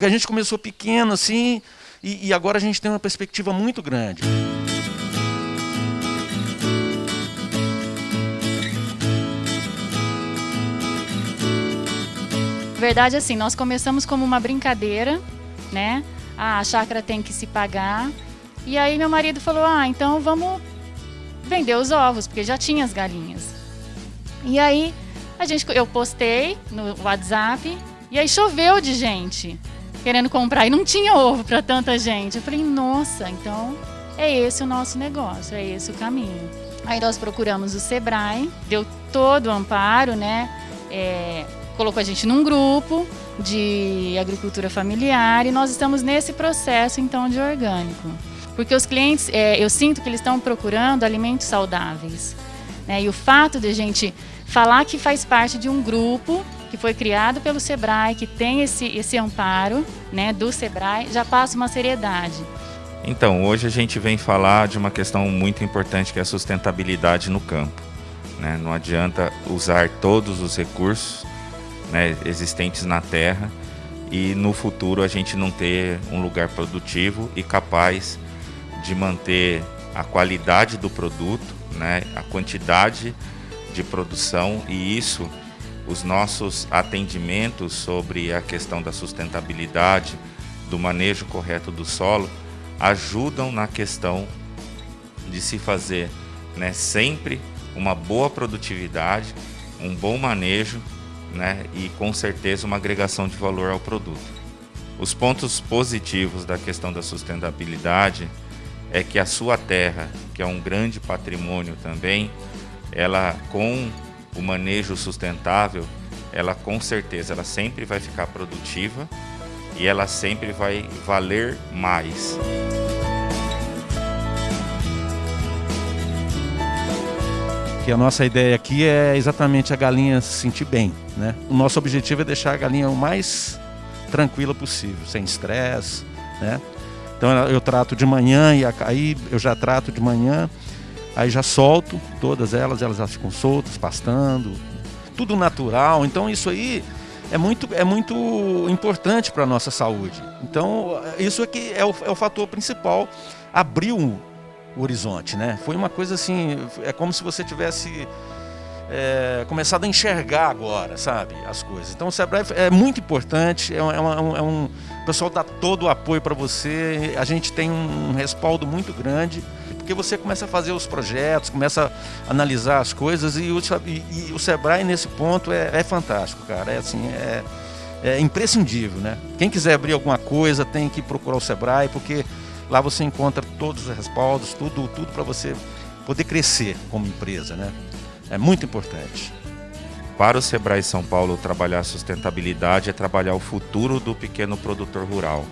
A gente começou pequeno assim e, e agora a gente tem uma perspectiva muito grande. Verdade assim, nós começamos como uma brincadeira, né? Ah, a chácara tem que se pagar. E aí meu marido falou: "Ah, então vamos vender os ovos, porque já tinha as galinhas". E aí a gente eu postei no WhatsApp e aí choveu de gente querendo comprar e não tinha ovo para tanta gente. Eu falei, nossa, então é esse o nosso negócio, é esse o caminho. Aí nós procuramos o Sebrae, deu todo o amparo, né? É, colocou a gente num grupo de agricultura familiar e nós estamos nesse processo então de orgânico. Porque os clientes, é, eu sinto que eles estão procurando alimentos saudáveis. Né? E o fato de a gente falar que faz parte de um grupo que foi criado pelo Sebrae, que tem esse, esse amparo né, do Sebrae, já passa uma seriedade. Então, hoje a gente vem falar de uma questão muito importante que é a sustentabilidade no campo. Né? Não adianta usar todos os recursos né, existentes na terra e no futuro a gente não ter um lugar produtivo e capaz de manter a qualidade do produto, né, a quantidade de produção e isso os nossos atendimentos sobre a questão da sustentabilidade, do manejo correto do solo, ajudam na questão de se fazer né, sempre uma boa produtividade, um bom manejo né, e com certeza uma agregação de valor ao produto. Os pontos positivos da questão da sustentabilidade é que a sua terra, que é um grande patrimônio também, ela com o manejo sustentável, ela com certeza ela sempre vai ficar produtiva e ela sempre vai valer mais. Que a nossa ideia aqui é exatamente a galinha se sentir bem, né? O nosso objetivo é deixar a galinha o mais tranquila possível, sem estresse, né? Então eu trato de manhã e aí eu já trato de manhã Aí já solto todas elas, elas já ficam soltas, pastando, tudo natural. Então isso aí é muito, é muito importante para a nossa saúde. Então isso aqui é o, é o fator principal. Abriu o horizonte, né? Foi uma coisa assim, é como se você tivesse é, começado a enxergar agora, sabe, as coisas. Então o Sebrae é muito importante, é, uma, é, uma, é um, o pessoal dá todo o apoio para você, a gente tem um respaldo muito grande porque você começa a fazer os projetos, começa a analisar as coisas e o, e, e o Sebrae nesse ponto é, é, fantástico, cara. É assim, é, é imprescindível, né? Quem quiser abrir alguma coisa tem que procurar o Sebrae, porque lá você encontra todos os respaldos, tudo, tudo para você poder crescer como empresa, né? É muito importante. Para o Sebrae São Paulo, trabalhar sustentabilidade é trabalhar o futuro do pequeno produtor rural.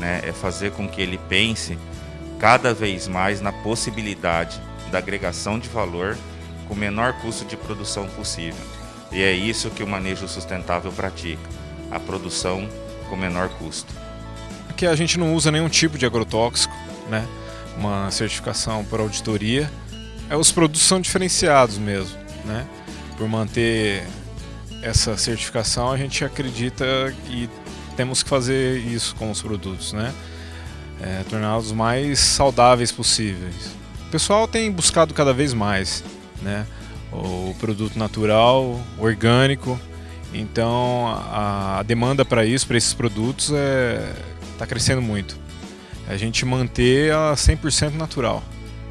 Né? É fazer com que ele pense cada vez mais na possibilidade da agregação de valor com o menor custo de produção possível. E é isso que o manejo sustentável pratica, a produção com menor custo. Aqui a gente não usa nenhum tipo de agrotóxico, né? uma certificação por auditoria. É, os produtos são diferenciados mesmo. Né? Por manter essa certificação, a gente acredita que temos que fazer isso com os produtos. Né? É, torná-los mais saudáveis possíveis. O pessoal tem buscado cada vez mais né, o produto natural, orgânico, então a, demanda para isso, para esses produtos, está é, tá crescendo muito. A gente manter a 100% natural.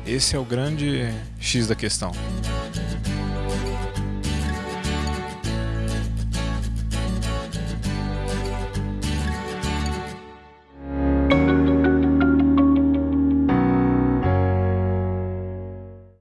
Esse é o grande X da questão.